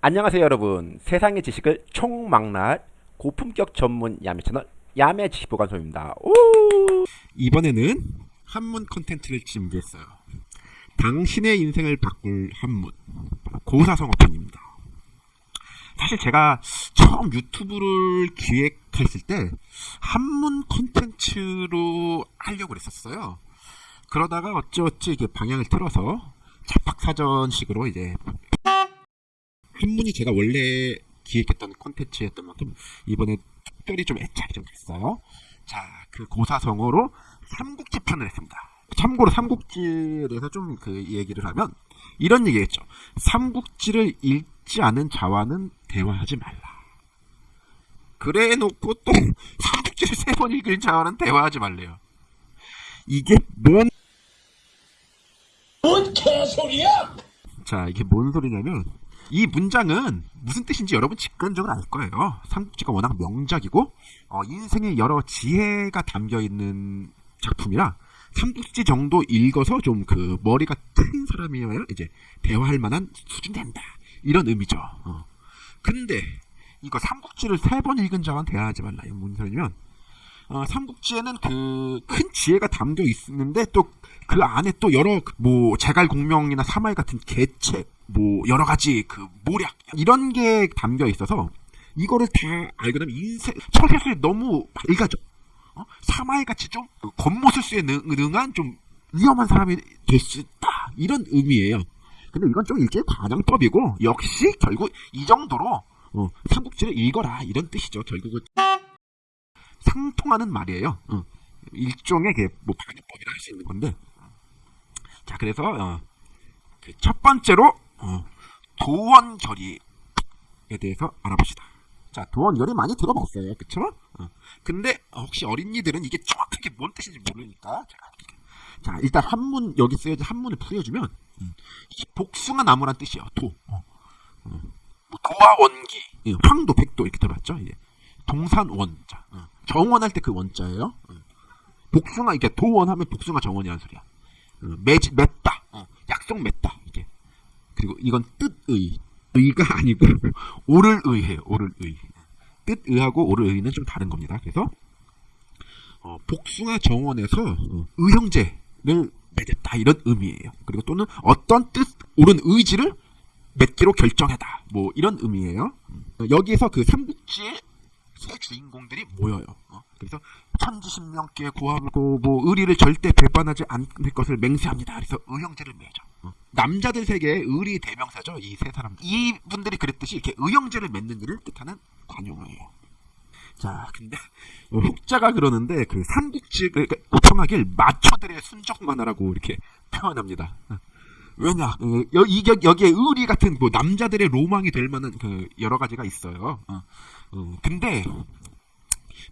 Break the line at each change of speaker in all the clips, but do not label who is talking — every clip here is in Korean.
안녕하세요 여러분 세상의 지식을 총망라할 고품격 전문 야매 채널 야매 지식보관소입니다 오!
이번에는 한문 컨텐츠를 준비했어요. 당신의 인생을 바꿀 한문 고사성어편입니다. 사실 제가 처음 유튜브를 기획했을 때 한문 컨텐츠로 하려고 그랬었어요. 그러다가 어찌어찌 이게 방향을 틀어서 잡학사전식으로 이제 한문이 제가 원래 기획했던 콘텐츠였던 만큼 이번에 특별히 좀 애착이 좀 됐어요. 자, 그 고사성어로 삼국지 편을 했습니다. 참고로 삼국지에 대해서 좀 그 얘기를 하면 이런 얘기했죠. 삼국지를 읽지 않은 자와는 대화하지 말라. 그래 놓고 또 삼국지를 세 번 읽은 자와는 대화하지 말래요. 이게 뭔
뭔 개소리야!
자, 이게 뭔 소리냐면 이 문장은 무슨 뜻인지 여러분 직관적으로 알 거예요. 삼국지가 워낙 명작이고 어, 인생의 여러 지혜가 담겨 있는 작품이라 삼국지 정도 읽어서 좀 그 머리가 트인 사람이어야 이제 대화할 만한 수준 된다. 이런 의미죠. 어. 근데 이거 삼국지를 세 번 읽은 자와는 대화하지 말라. 무슨 소리냐면 어, 삼국지에는 그 큰 지혜가 담겨 있는데 또 그 안에 또 여러 뭐 제갈공명이나 사마이 같은 계책 뭐 여러 가지 그 모략 이런 게 담겨 있어서 이거를 다 알게 되면 인생 철새술이 너무 밝아져. 어? 사마이 같이 좀 겉모술수에 능, 능한 좀 위험한 사람이 될 수 있다 이런 의미예요. 근데 이건 좀 일종의 과장법이고 역시 결국 이 정도로 어, 삼국지를 읽어라 이런 뜻이죠. 결국은 상통하는 말이에요. 어. 일종의 뭐 반영법이라 할 수 있는 건데. 자, 그래서 어, 그 첫 번째로 어, 도원결의에 대해서 알아봅시다. 자, 도원결의 많이 들어봤어요, 그쵸? 어. 근데 혹시 어린이들은 이게 정확하게 뭔 뜻인지 모르니까 자, 일단 한문 여기 쓰여진 한문을 풀어주면 음, 이 복숭아 나무란 뜻이에요. 도. 어. 어. 뭐 도와 원기, 예, 황도, 백도 이렇게 들어봤죠? 예. 동산 원자. 어. 정원할 때 그 원자예요. 어. 복숭아 이게 도원하면 복숭아 정원이라는 소리야. 어, 매지 맺다. 어. 약속 맺다. 이게. 그리고 이건 뜻의. 의가 아니고 오를 의해요. 오를 의. 뜻의하고 오를 의는 좀 다른 겁니다. 그래서 어, 복숭아 정원에서 어, 의형제를 맺었다 이런 의미예요. 그리고 또는 어떤 뜻 옳은 의지를 맺기로 결정하다 뭐 이런 의미예요. 어, 여기에서 그 삼국지의 세 주인공들이 모여요. 어, 그래서 천지신명께 구하고 뭐 의리를 절대 배반하지 않을 것을 맹세합니다. 그래서 의형제를 맺어. 어. 남자들 세계의 의리 대명사죠. 이 세 사람. 이분들이 그랬듯이 이렇게 의형제를 맺는 일을 뜻하는 관용어예요. 자, 근데 어, 혹자가 그러는데 그 삼국지 그러니까 보통하길 마초들의 순적 만화라고 이렇게 표현합니다. 어. 왜냐, 어, 여, 이, 여기에 의리 같은 뭐 남자들의 로망이 될 만한 그 여러 가지가 있어요. 어, 어, 근데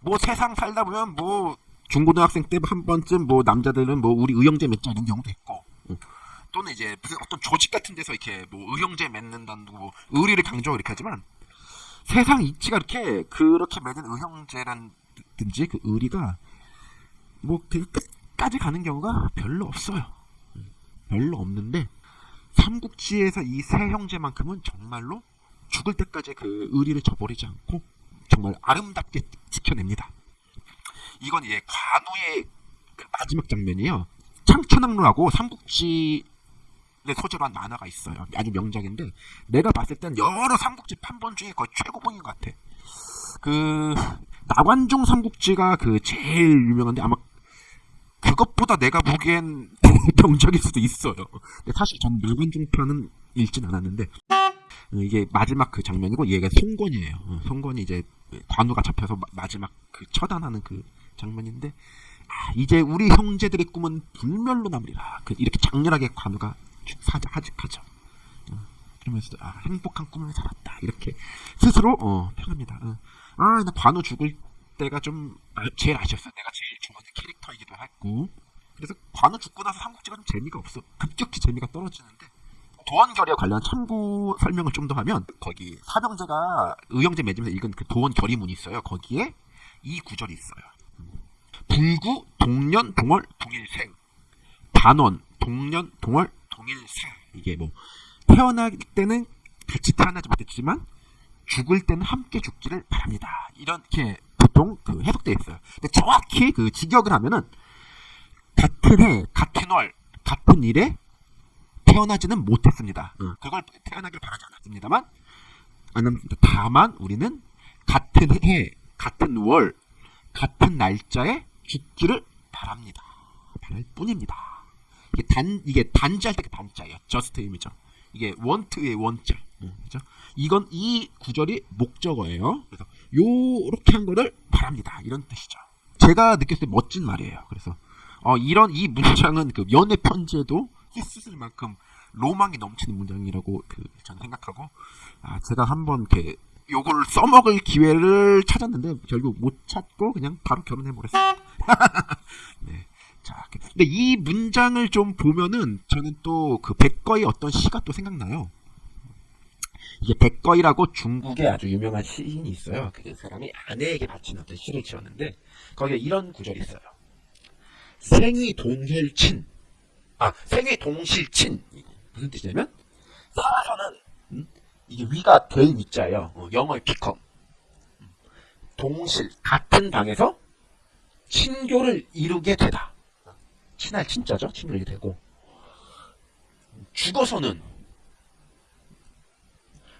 뭐 세상 살다 보면 뭐 중고등학생 때 한 번쯤 뭐 남자들은 뭐 우리 의형제 맺자 이런 경우도 있고 어. 또는 이제 어떤 조직 같은 데서 이렇게 뭐 의형제 맺는다는 뭐 의리를 강조하고 이렇게 하지만 세상 이치가 이렇게 그렇게 맺은 의형제란든지 그 의리가 뭐 되게 끝까지 가는 경우가 별로 없어요. 별로 없는데 삼국지에서 이 세 형제만큼은 정말로 죽을 때까지 그 의리를 저버리지 않고 정말 아름답게 지켜냅니다. 이건 이제 관우의 그 마지막 장면이요. 창천왕루하고 삼국지의 소재로 한 만화가 있어요. 아주 명작인데 내가 봤을 땐 여러 삼국지 판본 중에 거의 최고봉인 것 같아. 그 나관중 삼국지가 그 제일 유명한데 아마 그것보다 내가 보기엔 병작일 수도 있어요. 근데 사실 전 나관중 편은 읽진 않았는데 어, 이게 마지막 그 장면이고 얘가 송권이에요. 어, 송권이 이제 관우가 잡혀서 마지막 그 처단하는 그 장면인데 아, 이제 우리 형제들의 꿈은 불멸로 남으리라. 그 이렇게 장렬하게 관우가 사자 하직하죠. 어, 그러면서 아, 행복한 꿈을 살았다. 이렇게 스스로 어, 평합니다. 어. 아, 나 관우 죽을 때가 좀 아, 제일 아쉬웠어. 내가 제일 좋아하는 캐릭터이기도 했고. 그래서 관우 죽고 나서 삼국지가 좀 재미가 없어. 급격히 재미가 떨어지는데 도원결의에 관련 참고 설명을 좀 더 하면 거기 사병제가 의형제 맺으면서 읽은 그 도원결의문이 있어요. 거기에 이 구절이 있어요. 불구 동년 동월 동일생 반원 동년 동월 동일사 이게 뭐 태어날 때는 같이 태어나지 못했지만 죽을 때는 함께 죽기를 바랍니다. 이렇게 보통 그 해석되어 있어요. 근데 정확히 그 직역을 하면은 같은 해, 같은 월, 같은 일에 태어나지는 못했습니다. 그걸 태어나길 바라지 않았습니다만, 다만 우리는 같은 해, 같은 월, 같은 날짜에 죽기를 바랍니다. 바랄 뿐입니다. 이게 단 이게 단자할 때그 단자예요. 저스트임이죠. 이게 원트의 원자. 그죠? 이건 이 구절이 목적어예요. 그래서 요렇게 한 거를 바랍니다. 이런 뜻이죠. 제가 느꼈을 때 멋진 말이에요. 그래서 어, 이런 이 문장은 그 연애 편지에도 쓰실 만큼 로망이 넘치는 문장이라고 그 저는 생각하고 아, 제가 한번 이렇게 요걸 써먹을 기회를 찾았는데 결국 못 찾고 그냥 바로 결혼해 버렸어요. 네. 자, 근데 이 문장을 좀 보면은 저는 또 그 백거의 어떤 시가 또 생각나요. 이게 백거이라고 중국의 아주 유명한 시인이 있어요. 그 사람이 아내에게 바친 어떤 시를 지었는데 거기에 이런 구절이 있어요. 생위 동혈친. 아, 생위 동실친. 무슨 뜻이냐면 살아서는 음? 이게 위가 될 위자예요. 어, 영어의. 음. 동실 같은 방에서 친교를 이루게 되다. 친할 친자죠. 이루게 되고 죽어서는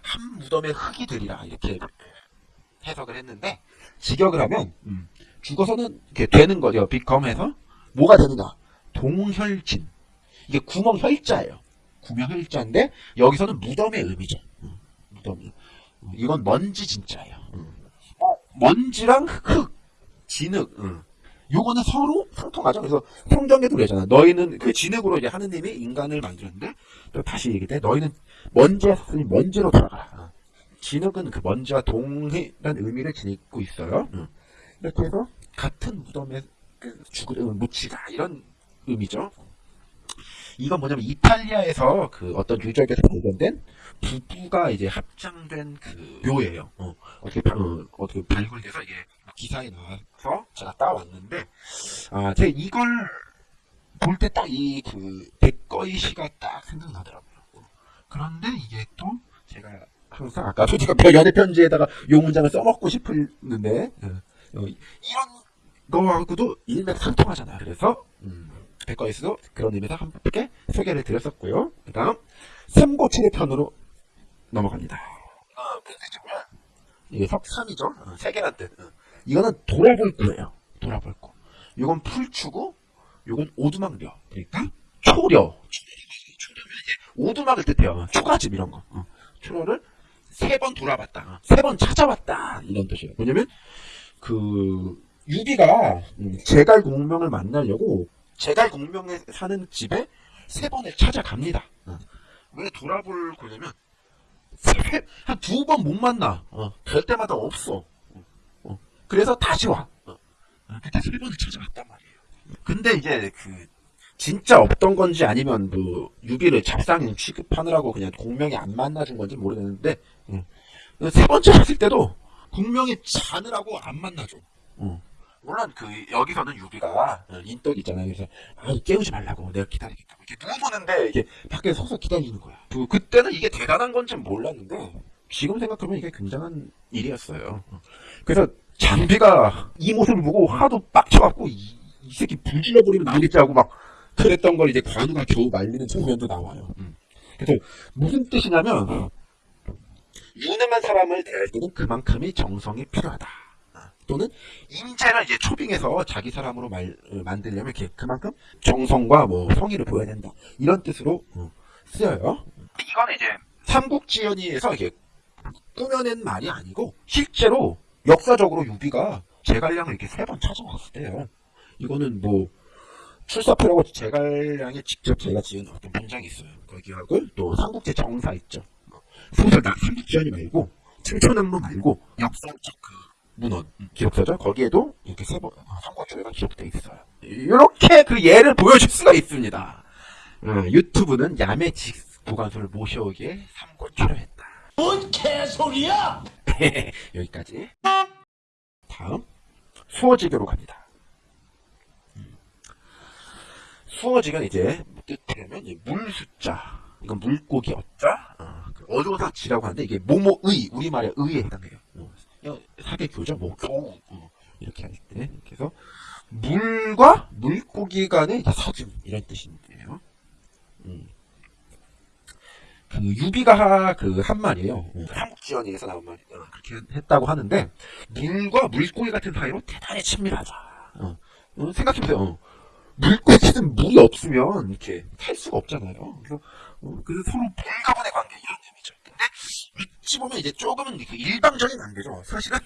한 무덤의 흙이 되리라 이렇게 해석을 했는데 직역을 하면 음, 죽어서는 이렇게 되는 거죠. 비컴해서 뭐가 되느냐? 동혈진. 이게 구멍 혈자예요. 구멍 혈자인데 여기서는 무덤의 의미죠. 음, 무덤이. 음, 이건 먼지 진짜예요. 음. 어, 먼지랑 흙, 진흙. 음. 요거는 서로 상통하죠. 그래서 성경에도 그러잖아. 너희는 그 진흙으로 이제 하느님이 인간을 만들었는데 또 다시 얘기돼. 너희는 먼지였으니 먼지로 돌아가라. 어. 진흙은 그 먼지와 동일한 의미를 지니고 있어요. 음. 이렇게 해서 같은 무덤에 그 죽을 묻히다 이런 의미죠. 이건 뭐냐면 이탈리아에서 그 어떤 유적에서 발견된 부부가 이제 합장된 그 묘예요. 어, 어떻게 발- 어, 어떻게 발굴돼서 이게 기사에 나와서 제가 따왔는데 아 제가 이걸 볼 때 딱 이 그 백거이 시가 딱 생각나더라고요. 어, 그런데 이게 또 제가 항상 아까 솔직히 연애 편지에다가 요 문장을 써먹고 싶었는데 어, 어, 이런 거하고도 일맥상통하잖아요. 그래서 음, 백과에서도 그런 의미에서 함께 소개를 드렸었고요. 그 다음 삼고칠의 편으로 넘어갑니다. 어, 무슨 뜻이구나. 이게 석삼이죠. 어, 세계란 뜻. 어. 이거는 돌아볼 거예요. 돌아볼 거. 이건 풀추고, 이건 오두막려. 그러니까 초려. 오두막을 뜻해요. 초가집 이런 거. 어. 초려를 세 번 돌아봤다. 어. 세번 찾아봤다. 이런 뜻이에요. 뭐냐면 그 유비가 음, 제갈 공명을 만나려고 제갈 공명에 사는 집에 세 번을 찾아갑니다. 어. 왜 돌아볼 거냐면 한 두 번 못 만나. 어. 갈 때마다 없어. 그래서 다시 와. 어. 어, 세 번을 찾아갔단 말이에요. 근데 이제 그 진짜 없던 건지 아니면 뭐 유비를 잡상인 취급하느라고 그냥 공명이 안 만나준 건지 모르겠는데 어. 세 번째 갔을 때도 공명이 자느라고 안 만나줘. 어. 물론 그 여기서는 유비가 어, 인덕 있잖아요. 그래서 아, 깨우지 말라고 내가 기다리겠다. 이렇게 누워보는데 이게 밖에 서서 기다리는 거야. 그 그때는 이게 대단한 건지 몰랐는데 지금 생각하면 이게 굉장한 일이었어요. 어. 그래서 장비가 이 모습을 보고 하도 빡쳐갖고 이, 이 새끼 불질러 버리면 나오겠지 하고 막 그랬던 걸 이제 관우가 겨우 말리는 장면도 나와요. 음. 그래서 무슨 뜻이냐면 유능한 사람을 대할 때는 그만큼의 정성이 필요하다. 아, 또는 인재를 이제 초빙해서 자기 사람으로 말, 어, 만들려면 이렇게 그만큼 정성과 뭐 성의를 보여야 된다. 이런 뜻으로 어, 쓰여요. 이거는 이제 삼국지연의에서 이게 꾸며낸 말이 아니고 실제로 역사적으로 유비가 제갈량을 이렇게 세 번 찾아왔을 때요. 이거는 뭐 출사표라고 제갈량이 직접 제가 지은 어떤 문장이 있어요. 거기하고 또 삼국지 정사 있죠. 소설 나 삼국지연이 말고 청천함로 말고 역사적 그 문헌 기록서죠. 거기에도 이렇게 세번 삼국지가 기록돼 있어요. 이렇게 그 예를 보여줄 수가 있습니다. 어, 유튜브는 야매 직 보관소를 모셔오기에 삼고 필요했다.
뭔 개소리야!
여기까지. 다음 수어지교로 갑니다. 음. 수어지교는 이제 뜻하면 물 숫자 이건 물고기 어자 어, 그 어조사 지라고 하는데 이게 모모의 우리말의 의에 해당해요. 어, 야, 사계 교죠, 뭐 교우 어, 이렇게 할 때. 그래서 물과 물고기 간의 서즘 이런 뜻인데요. 음. 그 유비가 그 한 말이에요. 삼국지연에서 나온 말이 어, 그렇게 했다고 하는데 물과 물고기 같은 사이로 대단히 친밀하다. 어, 어, 생각해보세요. 어. 물고기는 물이 없으면 이렇게 살 수가 없잖아요. 그래서, 어, 그래서 서로 불가분의 관계 이런 의미죠. 근데 어찌 보면 이제 조금은 그 일방적인 관계죠. 사실은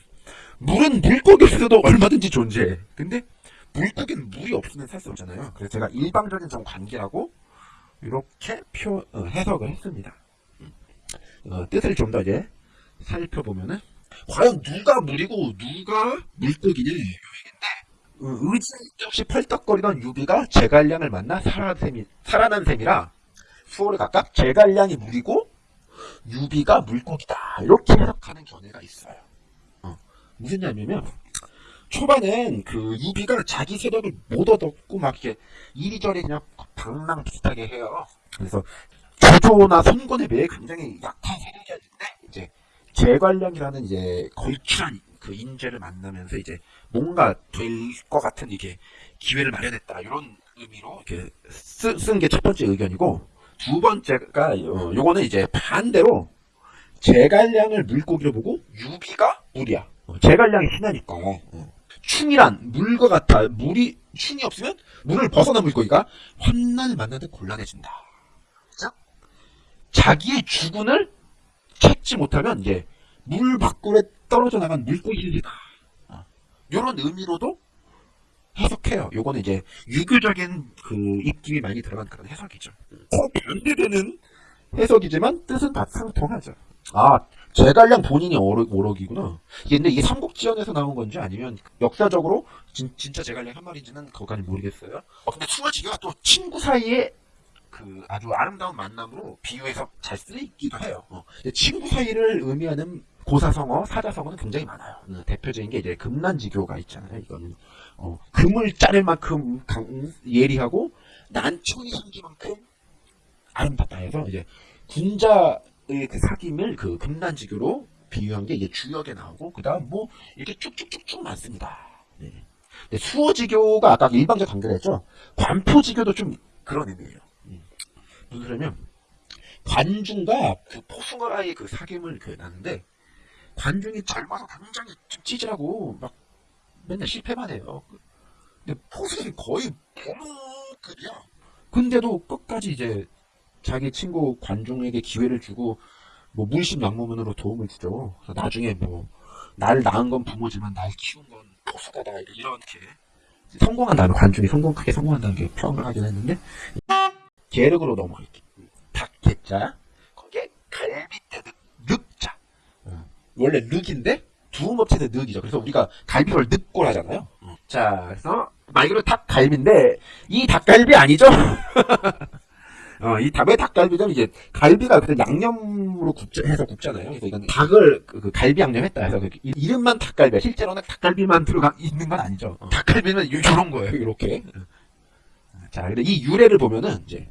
물은 물고기 없어도 얼마든지 존재해. 근데 물고기는 물이 없으면 살 수 없잖아요. 그래서 제가 일방적인 좀 관계라고 이렇게 표 어, 해석을 했습니다. 음. 어, 뜻을 좀 더 이제 살펴보면은 과연 누가 물이고 누가 물고기냐 이 얘기인데 어, 의지 없이 펄떡거리던 유비가 제갈량을 만나 살아난 살아난 셈이라 수호를 각각 제갈량이 물이고 유비가 물고기다 이렇게 해석하는 견해가 있어요. 어, 무슨 얘기냐면 초반엔 그 유비가 자기 세력을 못 얻었고 막 이렇게 이리저리 그냥 방랑 비슷하게 해요. 그래서 조조나 손권에 비해 굉장히 약한 세력이었는데 이제 제관량이라는 이제 걸출한 그 인재를 만나면서 이제 뭔가 될 것 같은 이게 기회를 마련했다 이런 의미로 이렇게 쓴 게 첫 번째 의견이고 두 번째가 어, 요거는 이제 반대로 제갈량을 물고기로 보고 유비가 물이야. 어, 제갈량이 신하니까. 어. 충이란 물과 같아. 물이 충이 없으면 물을 벗어난 물고기가 환난을 만나는데 곤란해진다. 자, 자기의 주군을 찾지 못하면 이제 물 밖으로 떨어져 나간 물고기들이다. 어. 이런 의미로도 해석해요. 요거는 이제 유교적인 그 입김이 많이 들어간 그런 해석이죠. 어, 반대되는 해석이지만 뜻은 다 상통하죠. 아, 제갈량 본인이 오록, 오록이구나. 근데 이게 삼국지연에서 나온 건지 아니면 역사적으로 진, 진짜 제갈량 한 말인지는 그거까지 모르겠어요. 어, 근데 수아지가 또 친구 사이에 그 아주 아름다운 만남으로 비유해서 잘 쓰이기도 해요. 어. 친구 사이를 의미하는 고사성어, 사자성어는 굉장히 많아요. 음, 대표적인 게 이제 금난지교가 있잖아요. 이거는 어, 금을 자를 만큼 강, 예리하고 난청이 생기만큼 아름답다 해서 이제 군자 의 그 사귐을 그 금난지교로 비유한 게 이게 주역에 나오고 그다음 뭐 이렇게 쭉쭉쭉쭉 많습니다. 네. 근데 수호지교가 아까 일방적 관계를 했죠. 관포지교도 좀 그런 의미예요. 음. 무슨 소리냐면 관중과 그 포승어라의 그 사귐을 그 나는데 관중이 젊어서 굉장히 좀 찌질하고 막 맨날 실패만 해요. 근데 포승이 거의 부모급이야. 근데도 끝까지 이제 자기 친구 관중에게 기회를 주고 뭐 물심양모문으로 도움을 주죠. 나중에 뭐 나를 낳은 건 부모지만 날 키운 건 포수가다 이렇게 성공한다는 관중이 성공 크게 성공한다는 게 평을 하긴 했는데 계륵으로 넘어갈게. 닭개자 거기에 갈비대 늑, 늑자 어. 원래 늑인데 두음업체는 늑이죠. 그래서 우리가 갈비를 늑골 하잖아요. 자, 그래서 말 그대로 닭갈비인데 이 닭갈비 아니죠? 어, 이 닭의 닭갈비는 이제 갈비가 그때 양념으로 굽자, 해서 굽잖아요. 그래서 이건 닭을 그, 그 갈비 양념했다 해서 그 이- 이름만 닭갈비야. 실제로는 닭갈비만 들어가 있는 건 아니죠. 어, 닭갈비는 요- 요런 거예요. 이렇게. 자, 근데 이 유래를 보면은 이제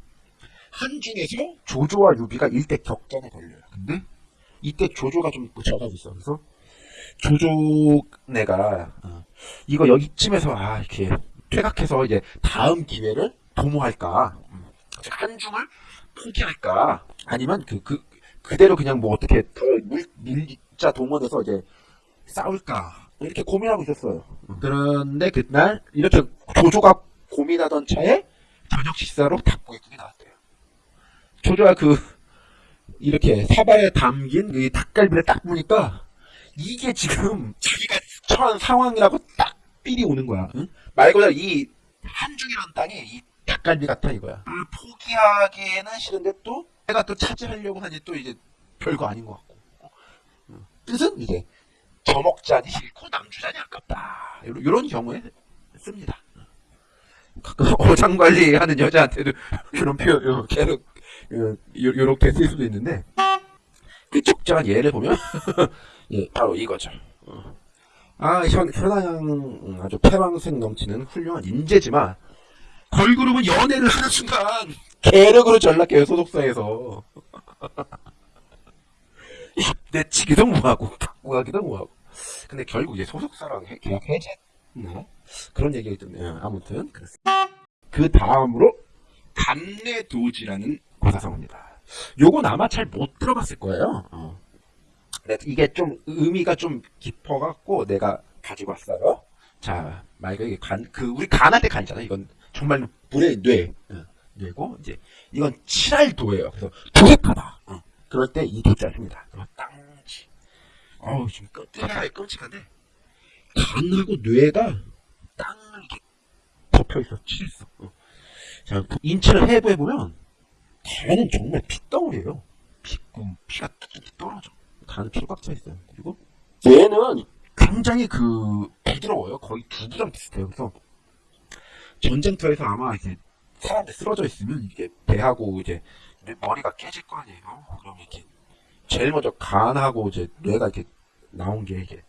한중에서 조조와 유비가 일대 격전에 걸려요. 근데 이때 조조가 좀 져가고 있어. 그래서 조조네가 어, 이거 여기쯤에서 아 이렇게 퇴각해서 이제 다음 기회를 도모할까? 음, 한중을 포기할까? 아니면 그, 그, 그대로 그냥 뭐 어떻게 더 물, 밀자 동원해서 이제 싸울까? 이렇게 고민하고 있었어요. 그런데 그날 이렇게 조조가 고민하던 차에 저녁 식사로 닭고기국이 나왔대요. 조조가 그 이렇게 사바에 담긴 이 닭갈비를 딱 보니까 이게 지금 자기가 처한 상황이라고 딱 삘이 오는 거야. 응? 말 그대로 이 한중이라는 땅이 이 닭갈비 같아 이거야. 을 포기하기에는 싫은데 또 내가 또 차지하려고 하니 또 이제 별거 아닌 것 같고. 응. 뜻은 이제 저먹자니 싫고 남주자니 아깝다. 요런 경우에 씁니다. 가끔 어장 관리하는 여자한테도 이런 표현 요- 계속 요- 요- 요렇게 쓸 수도 있는데 그 적절한 예를 보면 예 바로 이거죠. 어. 아 현, 현아양 아주 패왕색 넘치는 훌륭한 인재지만 걸그룹은 연애를 하는 순간 계력으로 전락해요 소속사에서 내치기도 뭐하고 바꾸기도 뭐하고 근데 결국 이제 소속사랑 해- 계약 해제나 그런 얘기가 있던데 아무튼 그렇습니다. 그 다음으로 감내도지라는 고사성어입니다. 요건 아마 잘 못 들어봤을 거예요. 어. 근데 이게 좀 의미가 좀 깊어갖고 내가 가지고 왔어요. 자, 말 그대로 간, 그, 우리 간할 때 간이잖아. 이건 정말 불의 뇌. 어, 뇌고, 이제, 이건 칠할도예요. 그래서 도색하다. 어, 그럴 때 이 도자를 씁니다. 땅지. 어우, 지금 끔찍하게 끔찍한데, 간하고 뇌가 땅을 이렇게 덮여 있어, 칠했어. 어. 자, 그 인체를 해부해 보면, 간은 정말 핏덩어리예요. 피, 음, 피가 떨어져. 간은 피로 꽉 차 있어요. 그리고, 뇌는 굉장히 그 부드러워요. 거의 두부랑 비슷해요. 그래서 전쟁터에서 아마 이제 사람들 쓰러져 있으면 이게 배하고 이제 머리가 깨질 거 아니에요. 그럼 이렇게 제일 먼저 간하고 이제 뇌가 이렇게 나온 게 이게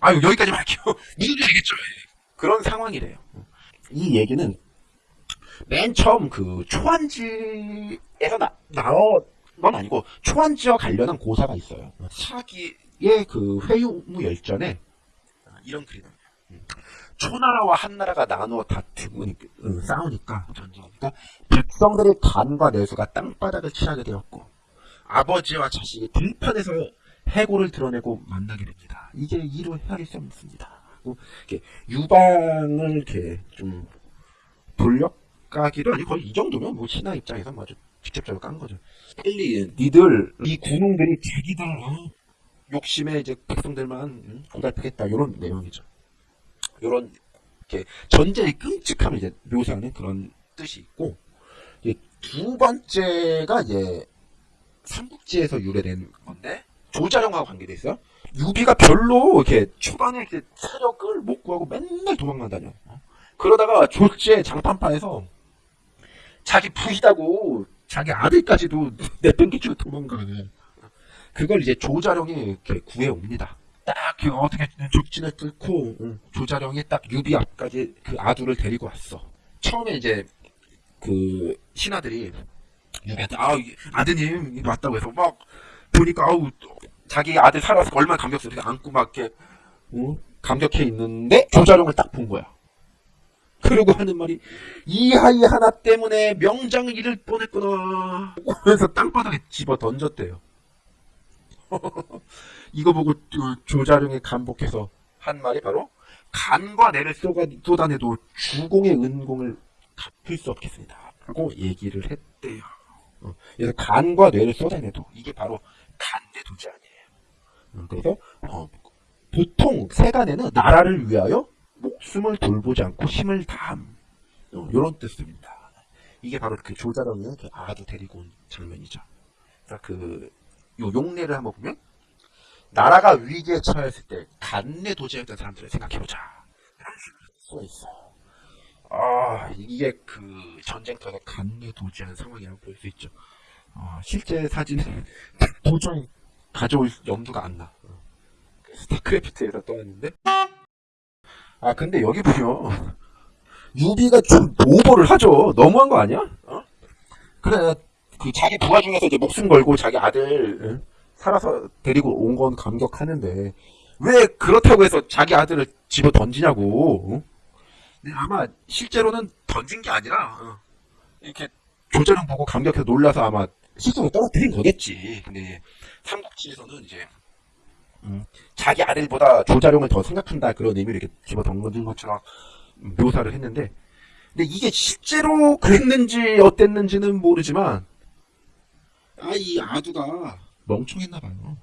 아유 여기까지 할게요. 누군지 알겠죠? 예. 그런 상황이래요. 이 얘기는 맨 처음 그 초안지에서 나, 나온 건 아니고 초안지와 관련한 고사가 있어요. 사기의 그 회유무 열전에 이런 글이 나와요. 음. 초나라와 한나라가 나누어 다투고 음, 싸우니까 전쟁이니까 백성들의 간과 내수가 땅바닥을 칠하게 되었고 아버지와 자식이 들판에서 해고를 드러내고 만나게 됩니다. 이게 이로 헤아릴 수 없습니다. 이렇게 유방을 이렇게 좀 돌려가기도 아니고 거의 이 정도면 뭐 신하 입장에서 뭐 아주 직접적으로 깐 거죠. 빨리 니들 이 군웅들이 자기들 어, 욕심에 이제 백성들만 음, 고달프겠다 이런 내용이죠. 이런 이렇게 전쟁의 끔찍함을 이제 묘사하는 그런 뜻이 있고 두 번째가 이제 삼국지에서 유래된 건데 조자룡하고 관계돼 있어요. 유비가 별로 이렇게 초반에 이렇게 사력을 못 구하고 맨날 도망간다녀. 어? 그러다가 졸지에 장판파에서 자기 부이다고 자기 아들까지도 내팽개치고 도망가네. 그걸 이제 조자룡이 이렇게 구해옵니다. 딱그 어떻게 적진을 뚫고 조자룡이 딱 유비 앞까지 그 아두를 데리고 왔어. 처음에 이제 그 신하들이 유비한테 아 아드님 왔다고 해서 막 보니까 아우 자기 아들 살아서 얼마나 감격스러워 이렇게 안고 막 이렇게 어? 감격해 있는데 조자룡을 딱 본 거야. 그러고 하는 말이 이 아이 하나 때문에 명장을 잃을 뻔했구나. 그래서 땅바닥에 집어 던졌대요. 이거 보고 조- 조자룡이 감복해서 한 말이 바로 간과 쏟아, 쏟아내도 주공의 은공을 갚을 수 없겠습니다. 하고 얘기를 했대요. 어, 그래서 간과 뇌를 쏟아내도 이게 바로 간대 도지 아니에요. 어, 그래서 어, 보통 세간에는 나라를 위하여 목숨을 돌보지 않고 힘을 다함 어, 이런 뜻입니다. 이게 바로 그 조자룡이 그 아도 데리고 온 장면이죠. 그러니까 그 요 용례를 한번 보면 나라가 위기에 처했을 때 간내 도지였던 사람들을 생각해보자. 수가 있어요. 아 이게 그 전쟁터에서 간내 도지한 상황이라고 볼 수 있죠. 아, 실제 사진은 도저히 가져올 염두가 안 나. 어. 스타크래프트에서 떠왔는데 아 근데 여기 보면 유비가 좀 오버를 하죠. 너무한 거 아니야? 어? 그래 그 자기 부하 중에서 이제 목숨 걸고 자기 아들 응? 살아서 데리고 온 건 감격하는데 왜 그렇다고 해서 자기 아들을 집어 던지냐고. 응? 근데 아마 실제로는 던진 게 아니라 어, 이렇게 조자룡 보고 감격해서 놀라서 아마 실속에 떨어뜨린 거겠지. 근데 삼국지에서는 이제 음, 자기 아들보다 조자룡을 더 생각한다 그런 의미로 이렇게 집어 던진 것처럼 묘사를 했는데 근데 이게 실제로 그랬는지 어땠는지는 모르지만 아 이 아두가 멍청했나 봐요.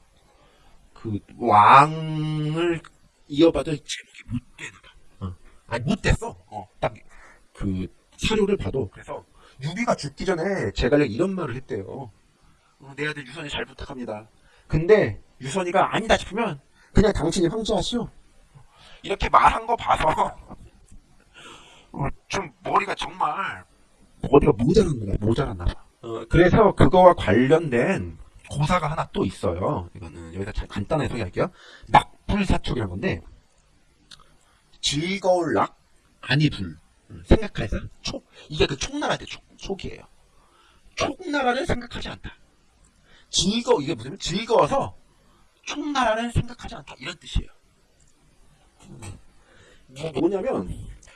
그 왕을 이어받을 제목이 못 되나 봐. 어. 아니 못 됐어. 어. 딱그 사료를 봐도 그래서 유비가 죽기 전에 제갈량 이런 말을 했대요. 어, 내 아들 유선이 잘 부탁합니다. 근데 유선이가 아니다 싶으면 그냥 당신이 황제하시오. 이렇게 말한 거 봐서 어, 좀 머리가 정말 머리가 모자란 거야 모자랐나 봐. 어, 그래서 그거와 관련된 고사가 하나 또 있어요. 이거는 여기다 자- 간단하게 소개할게요. 낙불사촉이라는 건데 즐거울 낙 아니 불 음, 생각해서 촉 이게 그 촉나라 때 촉, 촉이에요. 촉나라를 생각하지 않다. 즐거 이게 무슨 즐거워서 총나라를 생각하지 않다 이런 뜻이에요. 뭐 뭐냐면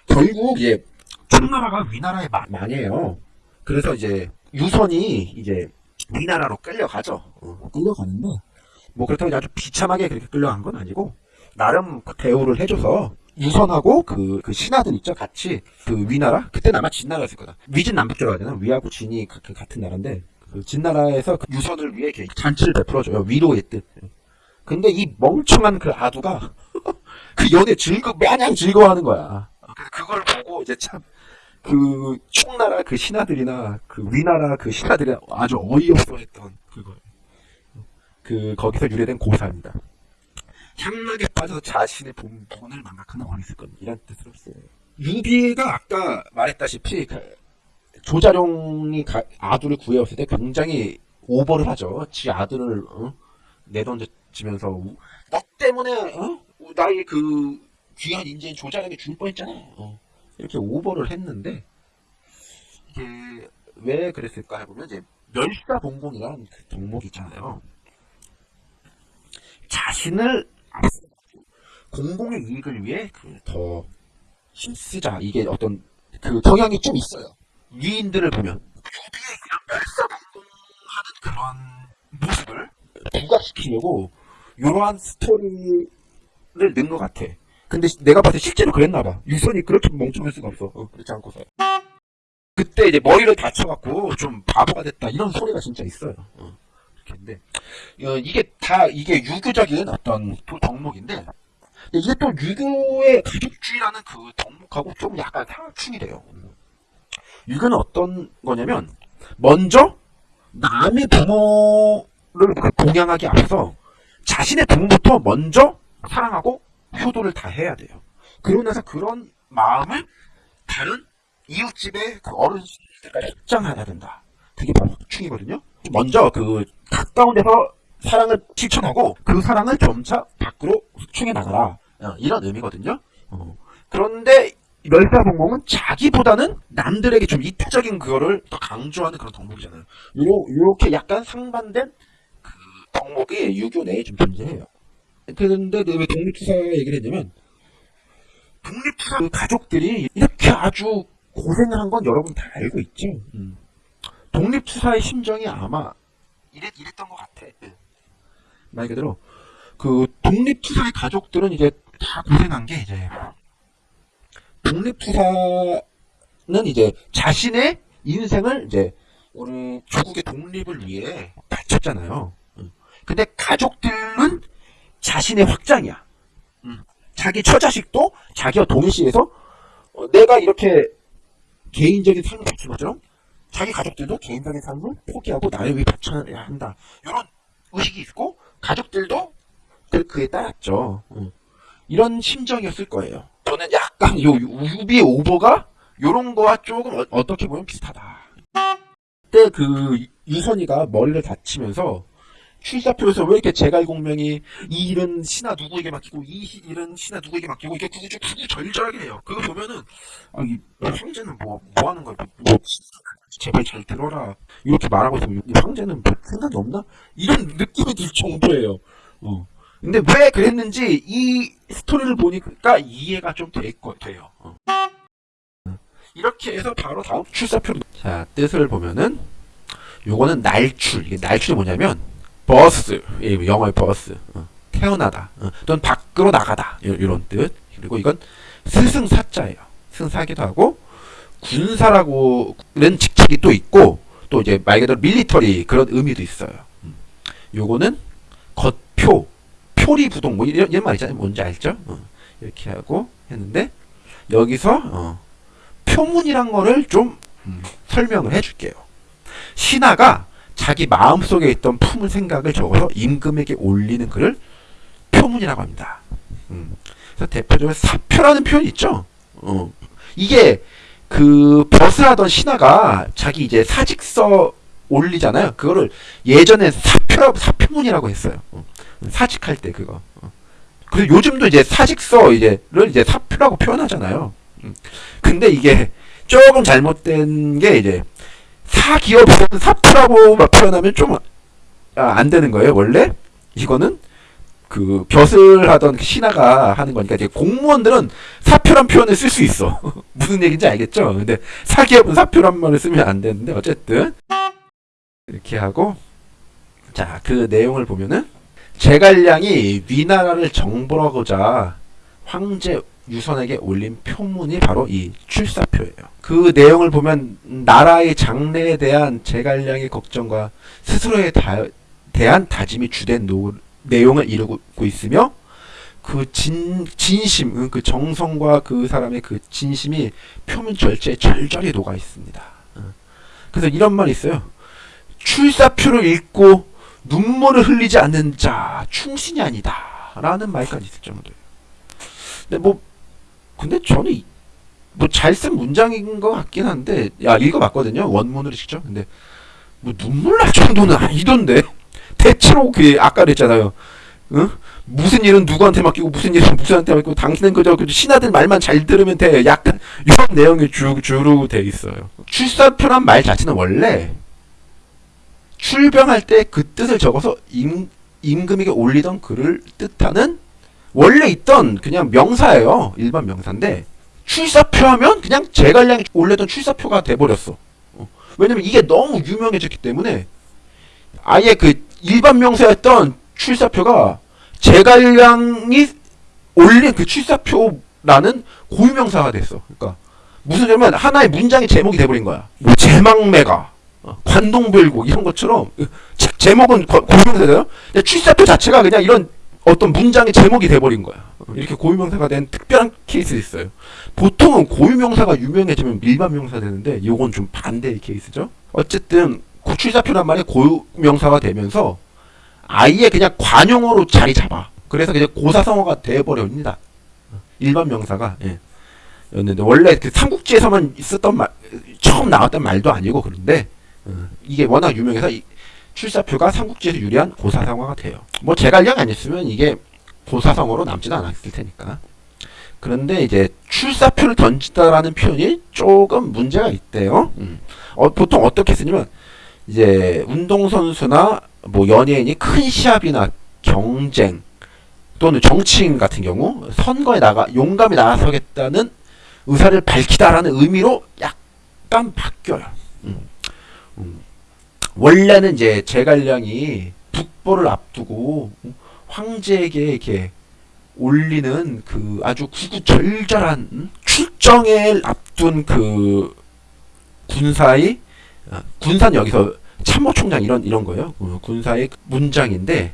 결국 이제 총나라가 위나라의 마- 망해요. 그래서 이제 유선이 이제 위나라로 끌려가죠. 어, 끌려가는데 뭐 그렇다고 아주 비참하게 그렇게 끌려간 건 아니고 나름 그 대우를 해줘서 유선하고 그, 그 신하들 있죠. 같이 그 위나라? 그때는 아마 진나라였을 거다. 위진 남북조라고 하잖아 위하고 진이 가- 그 같은 나라인데 그 진나라에서 그 유선을 위해 이렇게 잔치를 베풀어줘요. 위로의 뜻. 근데 이 멍청한 그 아두가 그 연애 즐거 마냥 즐거워하는 거야. 그래서 그걸 보고 이제 참 그 총나라 그 신하들이나 그 위나라 그 신하들이 아주 어이없어 했던 그걸 그 거기서 유래된 고사입니다. 향락에 빠져서 자신의 본, 본을 망각하는 어리석은 건 이란 뜻으로 써요. 유비가 아까 말했다시피 그 조자룡이 가- 아들을 구해왔을 때 굉장히 오버를 하죠. 지 아들을 어? 내던지면서 우- 너 때문에 어? 나의 그 귀한 인재인 조자룡이 죽을 뻔했잖아. 어. 이렇게 오버를 했는데 이게 왜 그랬을까 해보면 이제 멸사봉공이라는 그 덕목이 있잖아요. 자신을 앞세우고 공공의 이익을 위해 그 더 힘쓰자 이게 어떤 그 경향이 좀 있어요. 위인들을 보면 그냥 멸사봉공하는 그런 모습을 부각시키려고 이러한 스토리를 넣은 것 같아. 근데 시- 내가 봤을 때 실제로 그랬나 봐. 유선이 그렇게 멍청할 수가 없어. 어, 그렇지 않고서. 그때 이제 머리를 다쳐갖고 좀 바보가 됐다 이런 소리가 진짜 있어요. 어. 근데 어, 이게 다 이게 유교적인 어떤 도- 덕목인데 이게 또 유교의 가족주의라는 그 덕목하고 좀 약간 상충이 돼요. 유교는 어떤 거냐면 먼저 남의 부모를 그 공양하기 앞서 자신의 부모부터 먼저 사랑하고 효도를 다 해야 돼요. 그러고 나서 그런 마음을 다른 이웃집의 그 어른들까지 확장해야 된다. 그게 바로 확충이거든요. 먼저 그 가까운 데서 사랑을 실천하고 그 사랑을 점차 밖으로 확충해 나가라. 어, 이런 의미거든요. 어. 그런데 멸사봉공은 자기보다는 남들에게 좀 이타적인 그거를 더 강조하는 그런 덕목이잖아요. 요, 요렇게 약간 상반된 그 덕목이 유교 내에 좀 존재해요. 그런데 왜 독립투사 얘기를 했냐면 독립투사 그 가족들이 이렇게 아주 고생을 한 건 여러분 다 알고 있죠. 음. 독립투사의 심정이 아마 이랬, 이랬던 것 같아. 예. 말 그대로 그 독립투사의 가족들은 이제 다 고생한 게 이제 독립투사는 이제 자신의 인생을 이제 우리 조국의 독립을 위해 바쳤잖아요. 음. 근데 가족들은 자신의 확장이야. 음. 자기 처자식도 자기와 동일시해서 어, 내가 이렇게 개인적인 삶을 바친 것처럼 자기 가족들도 개인적인 삶을 포기하고 나를 위해 바쳐야 한다. 이런 의식이 있고 가족들도 그, 그에 따랐죠. 음. 이런 심정이었을 거예요. 저는 약간 요 유비의 오버가 요런 거와 조금 어, 어떻게 보면 비슷하다. 그때 그 유선이가 머리를 다치면서 출사표에서 왜 이렇게 제갈공명이 이 일은 신하 누구에게 맡기고 이 시- 일은 신하 누구에게 맡기고 이게 구구 구구절절하게 해요. 그거 보면은 아, 이 황제는 뭐, 뭐 하는 거야? 뭐, 제발 잘 들어라. 이렇게 말하고 있으면 이 황제는 뭐 생각이 없나? 이런 느낌이 들 정도예요. 어. 근데 왜 그랬는지 이 스토리를 보니까 이해가 좀될거 돼요. 어. 이렇게 해서 바로 다음 출사표로 자 뜻을 보면은 요거는 날출 이게 날출이 뭐냐면 버스. 예, 영어의 버스. 어, 태어나다. 어, 또는 밖으로 나가다. 요, 요런 뜻. 그리고 이건 스승사자예요. 스승사기도 하고 군사라고는 직책이 또 있고 또 이제 말 그대로 밀리터리 그런 의미도 있어요. 음. 요거는 겉표 표리부동 뭐 이런, 이런 말 있잖아요. 뭔지 알죠? 어, 이렇게 하고 했는데 여기서 어, 표문이란 거를 좀 음, 설명을 해줄게요. 신하가 자기 마음속에 있던 품을 생각을 적어서 임금에게 올리는 글을 표문이라고 합니다. 음. 그래서 대표적으로 사표라는 표현이 있죠. 어. 이게 그 버스하던 신하가 자기 이제 사직서 올리잖아요. 그거를 예전에 사표라고 사표문이라고 했어요. 어. 사직할 때 그거. 어. 그래서 요즘도 이제 사직서 이제를 이제 사표라고 표현하잖아요. 음. 근데 이게 조금 잘못된 게 이제 사기업에서는 사표라고 막 표현하면 좀 아, 안 되는 거예요. 원래 이거는 그 벼슬 하던 그 신하가 하는 거니까 이제 공무원들은 사표란 표현을 쓸 수 있어. 무슨 얘기인지 알겠죠? 근데 사기업은 사표란 말을 쓰면 안 되는데 어쨌든 이렇게 하고 자 그 내용을 보면은 제갈량이 위나라를 정벌하고자 황제 유선에게 올린 표문이 바로 이 출사표예요. 그 내용을 보면 나라의 장래에 대한 제갈량의 걱정과 스스로에 다- 대한 다짐이 주된 노- 내용을 이루고 있으며 그 진, 진심, 응, 그 정성과 그 사람의 그 진심이 표면 절제에 절절히 녹아 있습니다. 응. 그래서 이런 말이 있어요. 출사표를 읽고 눈물을 흘리지 않는 자 충신이 아니다. 라는 말까지 있을 정도예요. 근데 뭐 근데 저는 뭐 잘 쓴 문장인 것 같긴 한데 야 읽어봤거든요 원문으로 직접. 근데 뭐 눈물 날 정도는 아니던데? 대체로 그 아까 그랬잖아요. 응? 무슨 일은 누구한테 맡기고 무슨 일은 무슨한테 맡기고 당신은 그저 그 신하들 말만 잘 들으면 돼. 약간 이런 내용이 주, 주로 돼 있어요. 출사표란 말 자체는 원래 출병할 때 그 뜻을 적어서 임, 임금에게 올리던 글을 뜻하는 원래 있던 그냥 명사예요. 일반 명사인데 출사표 하면 그냥 제갈량이 올렸던 출사표가 돼버렸어. 어. 왜냐면 이게 너무 유명해졌기 때문에 아예 그 일반 명사였던 출사표가 제갈량이 올린 그 출사표라는 고유명사가 됐어. 그러니까 무슨 소리냐면 하나의 문장의 제목이 돼버린 거야. 뭐 제망매가 어, 관동별곡 이런 것처럼 제- 제목은 고- 고유명사잖아요. 출사표 자체가 그냥 이런 어떤 문장의 제목이 돼버린 거야. 어, 이렇게 고유명사가 된 특별한 케이스 있어요. 보통은 고유명사가 유명해지면 일반명사 되는데 이건 좀 반대의 케이스죠. 어쨌든 고출사표란 말이 고유명사가 되면서 아예 그냥 관용어로 자리 잡아. 그래서 그냥 고사성어가 돼버립니다. 일반 명사가 예. 였는데 원래 그 삼국지에서만 있었던 말 처음 나왔던 말도 아니고 그런데 어, 이게 워낙 유명해서 이 출사표가 삼국지에서 유리한 고사성어가 돼요. 뭐 제갈량 아니었으면 이게 고사성어로 남지도 않았을 테니까. 그런데 이제 출사표를 던지다라는 표현이 조금 문제가 있대요. 음. 어, 보통 어떻게 쓰냐면 이제 운동선수나 뭐 연예인이 큰 시합이나 경쟁 또는 정치인 같은 경우 선거에 나가 용감히 나서겠다는 의사를 밝히다라는 의미로 약간 바뀌어요. 음. 음. 원래는 이제 제갈량이 북벌을 앞두고 황제에게 이렇게 올리는 그 아주 구구절절한 음? 출정을 앞둔 그 군사의 아, 군사는 여기서 참모총장 이런 이런 거예요. 어, 군사의 문장인데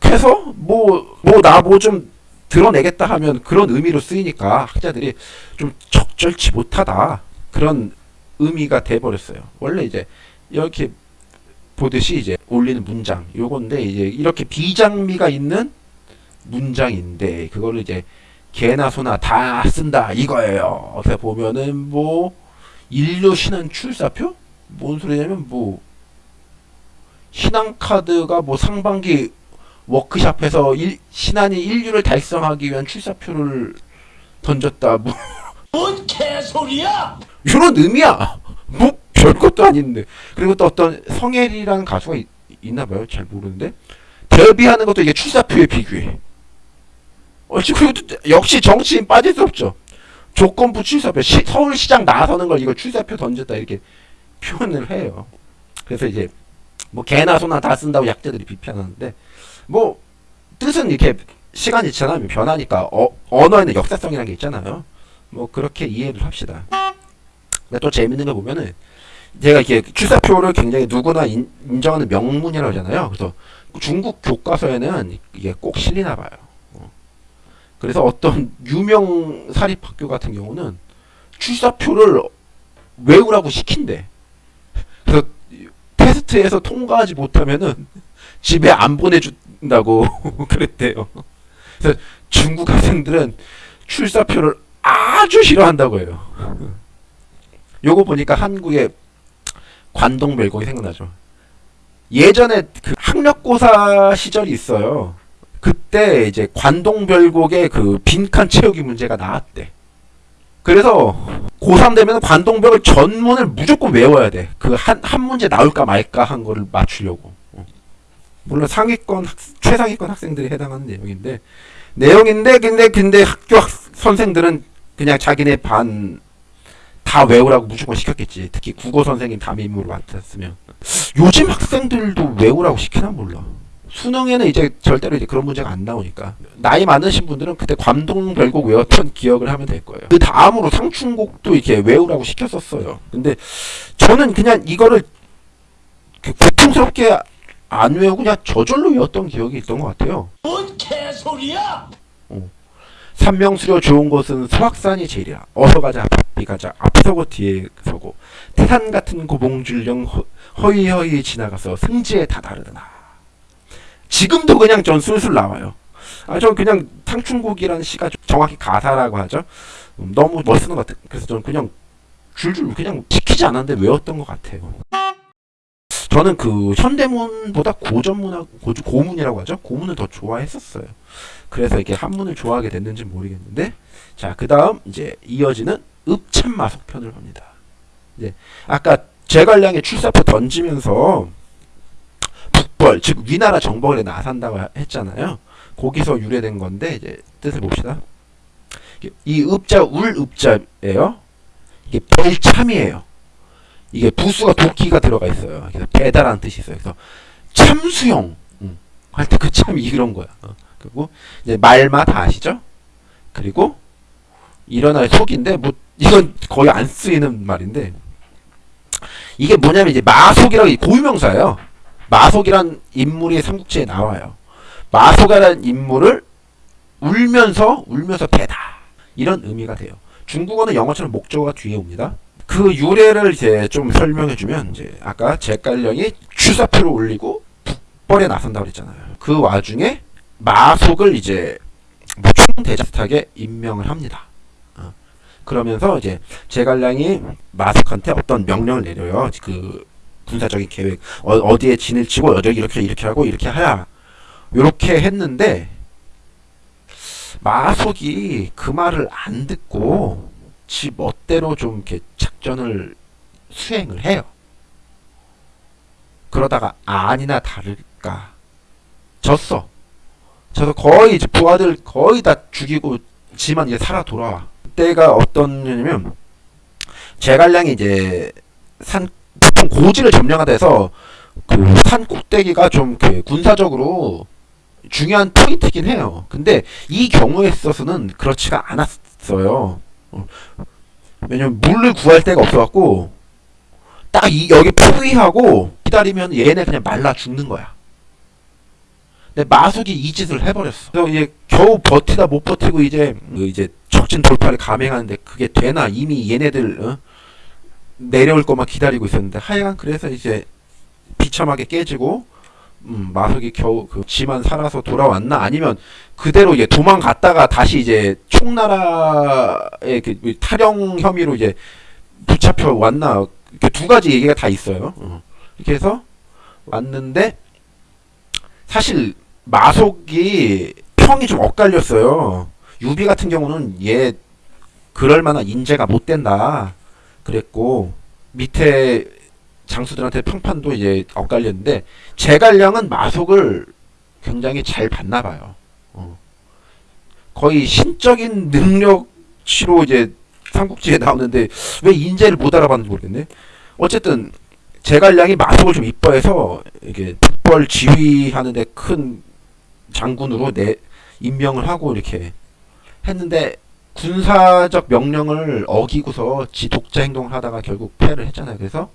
뻑해서 뭐 뭐 나 뭐 좀 드러내겠다 하면 그런 의미로 쓰이니까 학자들이 좀 적절치 못하다 그런 의미가 돼 버렸어요. 원래 이제 이렇게 보듯이 이제 올리는 문장 요건데 이제 이렇게 비장미가 있는 문장인데 그거를 이제 개나 소나 다 쓴다 이거예요. 어떻게 보면은 뭐 인류 신한 출사표? 뭔 소리냐면 뭐 신한 카드가 뭐 상반기 워크샵에서 일, 신한이 인류를 달성하기 위한 출사표를 던졌다 뭐
뭔 개소리야?
이런 의미야. 뭐 별것도 아닌데. 그리고 또 어떤 성혜리라는 가수가 있, 있나 봐요. 잘 모르는데 데뷔하는 것도 이게 출사표에 비교해. 어, 지금 그것도 역시 정치인 빠질 수 없죠. 조건부 출사표. 시, 서울시장 나서는 걸 이거 출사표 던졌다 이렇게 표현을 해요. 그래서 이제 뭐 개나 소나 다 쓴다고 약자들이 비판하는데 뭐 뜻은 이렇게 시간이 지나면 변하니까 어, 언어에는 역사성이라는 게 있잖아요. 뭐 그렇게 이해를 합시다. 근데 또 재밌는 거 보면은 제가 이렇게 출사표를 굉장히 누구나 인, 인정하는 명문이라고 하잖아요. 그래서 중국 교과서에는 이게 꼭 실리나 봐요. 어. 그래서 어떤 유명 사립학교 같은 경우는 출사표를 외우라고 시킨대. 그래서 테스트에서 통과하지 못하면은 집에 안 보내준다고 그랬대요. 그래서 중국 학생들은 출사표를 아주 싫어한다고 해요. 요거 보니까 한국의 관동별곡이 생각나죠. 예전에 그 학력고사 시절이 있어요. 그때 이제 관동별곡의 그 빈칸 채우기 문제가 나왔대. 그래서 고3 되면 관동별을 전문을 무조건 외워야 돼. 그 한, 한 문제 나올까 말까 한 거를 맞추려고. 어. 물론 상위권 학, 최상위권 학생들이 해당하는 내용인데 내용인데 근데 근데 학교 학, 선생들은 그냥 자기네 반 다 외우라고 무조건 시켰겠지. 특히 국어 선생님 담임으로 맡았으면 요즘 학생들도 외우라고 시키나 몰라. 수능에는 이제 절대로 이제 그런 문제가 안 나오니까 나이 많으신 분들은 그때 관동별곡 외웠던 기억을 하면 될 거예요. 그 다음으로 상춘곡도 이렇게 외우라고 시켰었어요. 근데 저는 그냥 이거를 그 고통스럽게 안 외우고 그냥 저절로 외웠던 기억이 있던 것 같아요.
뭔 개소리야!
산명수려 좋은 곳은 소확산이 제일이야. 어서 가자 바삐 가자 앞에 서고 뒤에 서고 태산 같은 고봉줄령 허- 허이허이 지나가서 승지에 다 다르더나. 지금도 그냥 전 술술 나와요. 아, 전 그냥 탕춘곡이라는 시가 좀 정확히 가사라고 하죠. 음, 너무 멋쓰는 것 같아. 그래서 저는 그냥 줄줄 그냥 시키지 않았는데 외웠던 것 같아요. 저는 그 현대문보다 고전문하고 고, 고문이라고 하죠. 고문을 더 좋아했었어요. 그래서 이게 한문을 좋아하게 됐는지 모르겠는데 자 그 다음 이제 이어지는 읍참마속 편을 봅니다. 이제 아까 제갈량의 출사표 던지면서 북벌 즉 위나라 정벌에 나선다고 했잖아요. 거기서 유래된 건데 이제 뜻을 봅시다. 이 읍자 울 읍자예요. 이게 별참이에요. 이게 부수가 도끼가 들어가 있어요. 그래서 배달한 뜻이 있어요. 그래서 참수용 음, 할때 그 참이 이런 거야. 어. 그리고 이제 말마 다 아시죠? 그리고 일어날 속인데 뭐 이건 거의 안 쓰이는 말인데 이게 뭐냐면 이제 마속이라고 고유명사예요. 마속이란 인물이 삼국지에 나와요. 마속이라는 인물을 울면서 울면서 배다 이런 의미가 돼요. 중국어는 영어처럼 목적어가 뒤에 옵니다. 그 유래를 이제 좀 설명해 주면 이제 아까 제갈령이 추사표를 올리고 북벌에 나선다고 그랬잖아요. 그 와중에 마속을 이제 뭐 총대장하게 임명을 합니다. 어. 그러면서 이제 제갈량이 마속한테 어떤 명령을 내려요. 그 군사적인 계획 어, 디에 진을 치고 여기 이렇게 이렇게 하고 이렇게 하야 이렇게 했는데 마속이 그 말을 안 듣고 지 멋대로 좀 이렇게 작전을 수행을 해요. 그러다가 아니나 다를까 졌어. 저서 거의 이제 부하들 거의 다 죽이고 지만 이제 살아 돌아와. 그때가 어떤 년이면 제갈량이 이제 산 보통 고지를 점령하다 해서 그 산 꼭대기가 좀 군사적으로 중요한 포인트긴 해요. 근데 이 경우에 있어서는 그렇지가 않았어요. 어. 왜냐면 물을 구할 데가 없어갖고 딱 이 여기 포위하고 기다리면 얘네 그냥 말라 죽는 거야. 근데 마숙이 이 짓을 해버렸어. 그래서 이제 겨우 버티다 못 버티고 이제 그 이제 적진 돌파를 감행하는데 그게 되나 이미 얘네들 어? 내려올 것만 기다리고 있었는데 하여간 그래서 이제 비참하게 깨지고 음, 마숙이 겨우 그 지만 살아서 돌아왔나 아니면 그대로 이제 도망갔다가 다시 이제 총나라의 그 탈영 혐의로 이제 붙잡혀 왔나 이렇게 두 가지 얘기가 다 있어요. 어. 이렇게 해서 왔는데 사실 마속이 평이 좀 엇갈렸어요. 유비 같은 경우는 얘 그럴 만한 인재가 못 된다 그랬고 밑에 장수들한테 평판도 이제 엇갈렸는데 제갈량은 마속을 굉장히 잘 봤나 봐요. 어. 거의 신적인 능력치로 이제 삼국지에 나오는데 왜 인재를 못 알아봤는지 모르겠네. 어쨌든 제갈량이 마속을 좀 이뻐해서 이게 북벌 지휘하는데 큰 장군으로 내 임명을 하고 이렇게 했는데 군사적 명령을 어기고서 지 독자 행동을 하다가 결국 패를 했잖아요. 그래서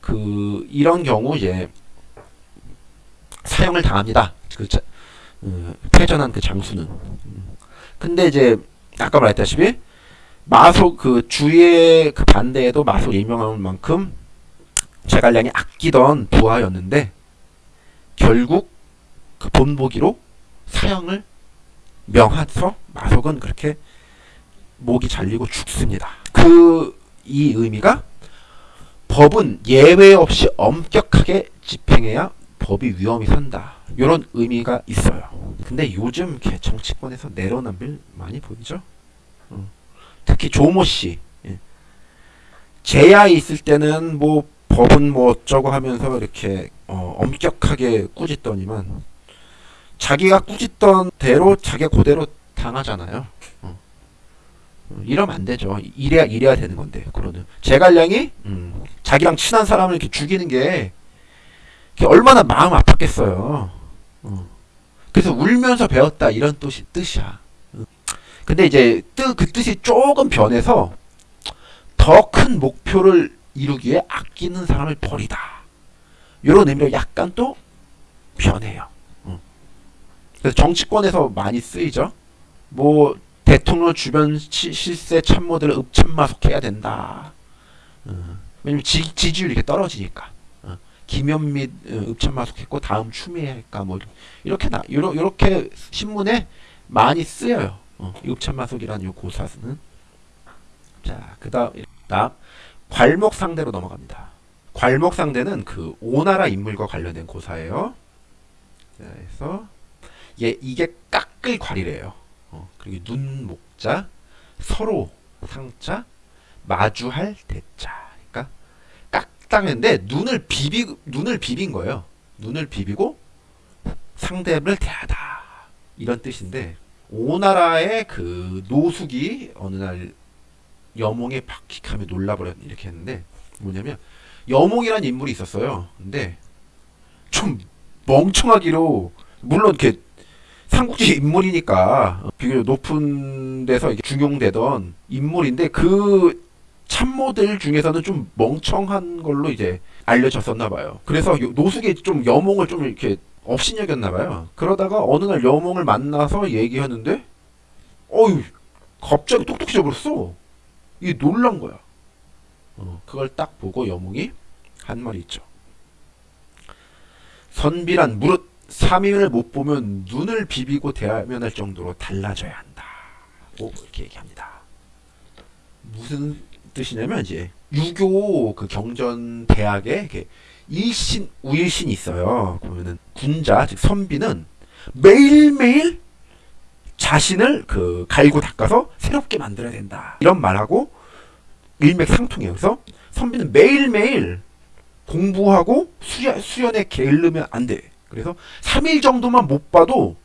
그 이런 경우 이제 사형을 당합니다. 그 자, 어, 패전한 그 장수는. 음. 근데 이제 아까 말했다시피 마속 그 주위의 그 반대에도 마속 임명할 만큼 제갈량이 아끼던 부하였는데 결국 그 본보기로 사형을 명하서 마속은 그렇게 목이 잘리고 죽습니다. 그 이 의미가 법은 예외 없이 엄격하게 집행해야 법이 위험이 산다. 이런 의미가 있어요. 근데 요즘 정치권에서 내로남불 많이 보이죠? 어. 특히 조모 씨. 예. 제야에 있을 때는 뭐 법은 뭐 어쩌고 하면서 이렇게 어, 엄격하게 꾸짖더니만 자기가 꾸짖던 대로 자기가 그대로 당하잖아요. 어. 어, 이러면 안 되죠. 이래야 이래야 되는 건데 그러는 제갈량이 음, 자기랑 친한 사람을 이렇게 죽이는 게 얼마나 마음 아팠겠어요. 어. 그래서 울면서 배웠다 이런 뜻이 뜻이야. 어. 근데 이제 뜻, 그 뜻이 조금 변해서 더 큰 목표를 이루기 위해 아끼는 사람을 버리다. 이런 의미로 약간 또 변해요. 어. 그래서 정치권에서 많이 쓰이죠. 뭐 대통령 주변 시, 실세 참모들을 읍참마속해야 된다. 어. 왜냐면 지, 지지율이 이렇게 떨어지니까. 어. 김현미 어, 읍참마속했고 다음 추미애 할까 뭐 이렇게 나 요러, 요렇게 신문에 많이 쓰여요. 읍참마속이라는 요 고사는 자 그다음 다음 괄목상대로 넘어갑니다. 괄목상대는 그 오나라 인물과 관련된 고사예요. 자, 그래서 얘 이게 깎을 괄이래요. 어, 그리고 눈 목자 서로 상자 마주할 대자. 그러니까 깎다는데 눈을 비비 눈을 비빈 거예요. 눈을 비비고 상대를 대하다 이런 뜻인데 오나라의 그 노숙이 어느 날 여몽에 박익하며 놀라버렸 이렇게 했는데 뭐냐면 여몽이라는 인물이 있었어요. 근데 좀 멍청하기로 물론 이렇게 삼국지 인물이니까 비교적 높은 데서 이게 중용되던 인물인데 그 참모들 중에서는 좀 멍청한 걸로 이제 알려졌었나 봐요. 그래서 요- 노숙이 좀 여몽을 좀 이렇게 업신여겼나 봐요. 그러다가 어느 날 여몽을 만나서 얘기하는데 어유 갑자기 똑똑해져 버렸어. 이게 놀란 거야. 어, 그걸 딱 보고 여몽이 한 말이 있죠. 선비란 무릇 3일을 못 보면 눈을 비비고 대면할 정도로 달라져야 한다. 고 이렇게 얘기합니다. 무슨 뜻이냐면 이제 유교 그 경전 대학에 이렇게 일신 우일신이 있어요. 그러면은 군자 즉 선비는 매일매일 자신을 그 갈고 닦아서 새롭게 만들어야 된다. 이런 말하고 일맥상통해요. 그래서 선비는 매일매일 공부하고 수야, 수련에 게을르면 안 돼. 그래서 3일 정도만 못 봐도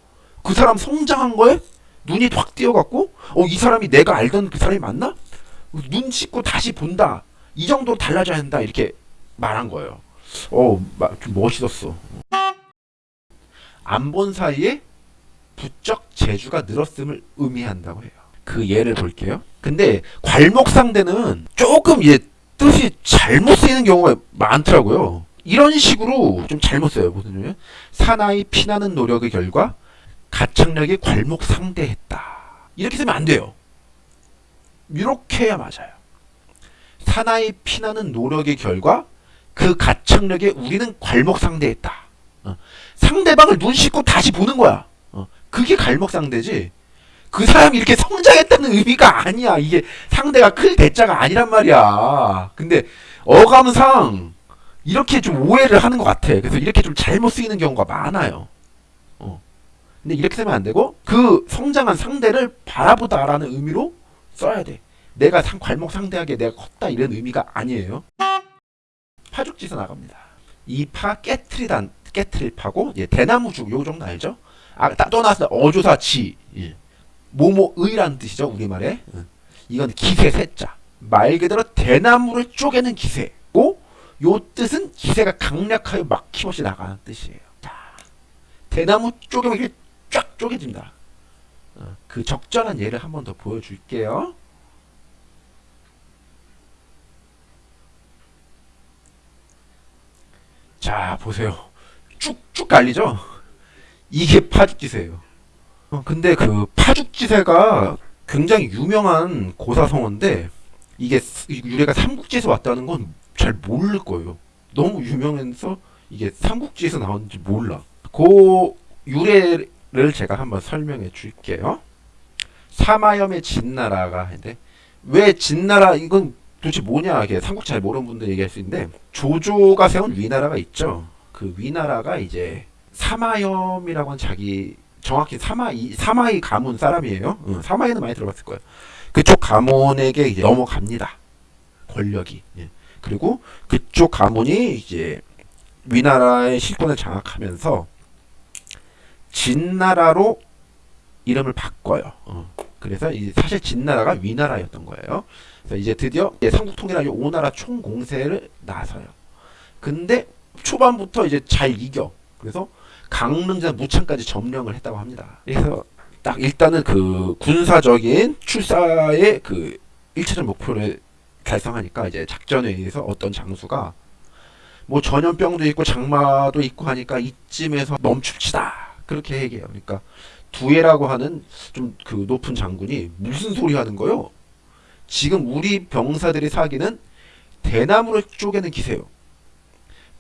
그 사람 성장한 거에 눈이 확 띄어갖고 어, 이 사람이 내가 알던 그 사람이 맞나? 눈 씻고 다시 본다. 이 정도로 달라져야 한다. 이렇게 말한 거예요. 어, 마- 좀 멋있었어. 안 본 사이에 부쩍 재주가 늘었음을 의미한다고 해요. 그 예를 볼게요. 근데 괄목상대는 조금 이제 뜻이 잘못 쓰이는 경우가 많더라고요. 이런 식으로 좀 잘못 써요. 무슨 냐면 사나이 피나는 노력의 결과 가창력이 괄목상대했다. 이렇게 쓰면 안 돼요. 이렇게 해야 맞아요. 사나이 피나는 노력의 결과 그 가창력에 우리는 괄목상대했다. 어. 상대방을 눈 씻고 다시 보는 거야. 어. 그게 괄목상대지. 그 사람이 이렇게 성장했다는 의미가 아니야. 이게 상대가 클 대자가 아니란 말이야. 근데 어감상 이렇게 좀 오해를 하는 것 같아. 그래서 이렇게 좀 잘못 쓰이는 경우가 많아요. 어. 근데 이렇게 쓰면 안 되고 그 성장한 상대를 바라보다라는 의미로 써야 돼. 내가 상, 괄목 상대하게 내가 컸다 이런 의미가 아니에요. 파죽지서 나갑니다. 이 파 깨트리단 깨트릴 파고 예, 대나무죽 요 정도 알죠? 아, 딱 떠나서 어조사 지. 예. 모모의라는 뜻이죠 우리말에. 예. 이건 기세 세자. 말 그대로 대나무를 쪼개는 기세고 요 뜻은 기세가 강력하여 막힘없이 나가는 뜻이에요. 자, 대나무 쪼개면 이렇게 쫙 쪼개집니다. 어, 그 적절한 예를 한 번 더 보여줄게요. 자 보세요. 쭉쭉 갈리죠 이게 파죽지세예요 어, 근데 그 파죽지세가 굉장히 유명한 고사성어인데 이게 스- 유래가 삼국지에서 왔다는 건 잘 모를 거예요. 너무 유명해서 이게 삼국지에서 나왔는지 몰라. 그 유래를 제가 한번 설명해 줄게요. 사마염의 진나라가 있는데 왜 진나라 이건 도대체 뭐냐 이게 삼국지 잘 모르는 분들 얘기할 수 있는데 조조가 세운 위나라가 있죠. 그 위나라가 이제 사마염이라고 하는 자기 정확히 사마이 사마이 가문 사람이에요. 응, 사마이는 많이 들어봤을 거예요. 그쪽 가문에게 이제 넘어갑니다. 권력이. 예. 그리고 그쪽 가문이 이제 위나라의 실권을 장악하면서 진나라로 이름을 바꿔요. 어. 그래서 사실 진나라가 위나라였던 거예요. 그래서 이제 드디어 삼국통일하기 오나라 총공세를 나서요. 근데 초반부터 이제 잘 이겨. 그래서 강릉전 무창까지 점령을 했다고 합니다. 그래서 딱 일단은 그 군사적인 출사의 그 1차적 목표를 달성하니까 이제 작전에 의해서 어떤 장수가 뭐 전염병도 있고 장마도 있고 하니까 이쯤에서 멈춥시다 그렇게 얘기해요. 그러니까 두에라고 하는 좀 그 높은 장군이 무슨 소리 하는 거요? 지금 우리 병사들이 사기는 대나무를 쪼개는 기세요.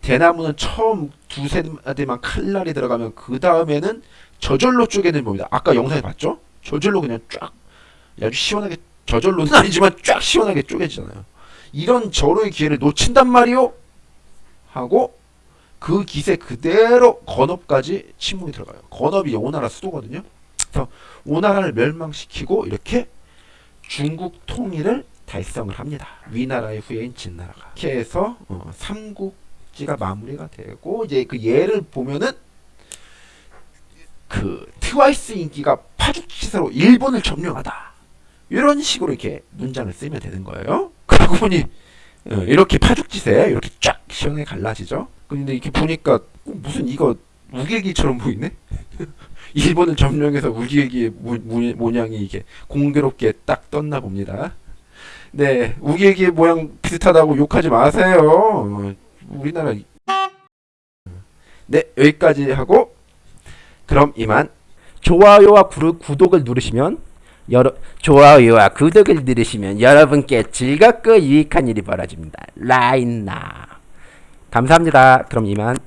대나무는 처음 두세 마디만 칼날이 들어가면 그 다음에는 저절로 쪼개는 겁니다. 아까 영상에 봤죠? 저절로 그냥 쫙 아주 시원하게 저절로는 아니지만 쫙 시원하게 쪼개지잖아요. 이런 절호의 기회를 놓친단 말이오 하고 그 기세 그대로 건업까지 침묵이 들어가요. 건업이 오나라 수도거든요. 그래서 오나라를 멸망시키고 이렇게 중국 통일을 달성을 합니다. 위나라의 후예인 진나라가. 이렇게 해서 어, 삼국 지가 마무리가 되고 이제 그 예를 보면은 그 트와이스 인기가 파죽지세로 일본을 점령하다. 이런 식으로 이렇게 문장을 쓰면 되는 거예요. 그러고 보니 어, 이렇게 파죽지세 이렇게 쫙 시원하게 갈라지죠. 근데 이렇게 보니까 꼭 무슨 이거 우길기처럼 보이네. 일본을 점령해서 우길기의 모- 모- 모양이 이게 공교롭게 딱 떴나 봅니다. 네, 우길기의 모양 비슷하다고 욕하지 마세요. 어, 우리나라 네 여기까지 하고 그럼 이만
좋아요와 구독을 누르시면 여러 좋아요와 구독을 누르시면 여러분께 즐겁고 유익한 일이 벌어집니다. 라인나 감사합니다. 그럼 이만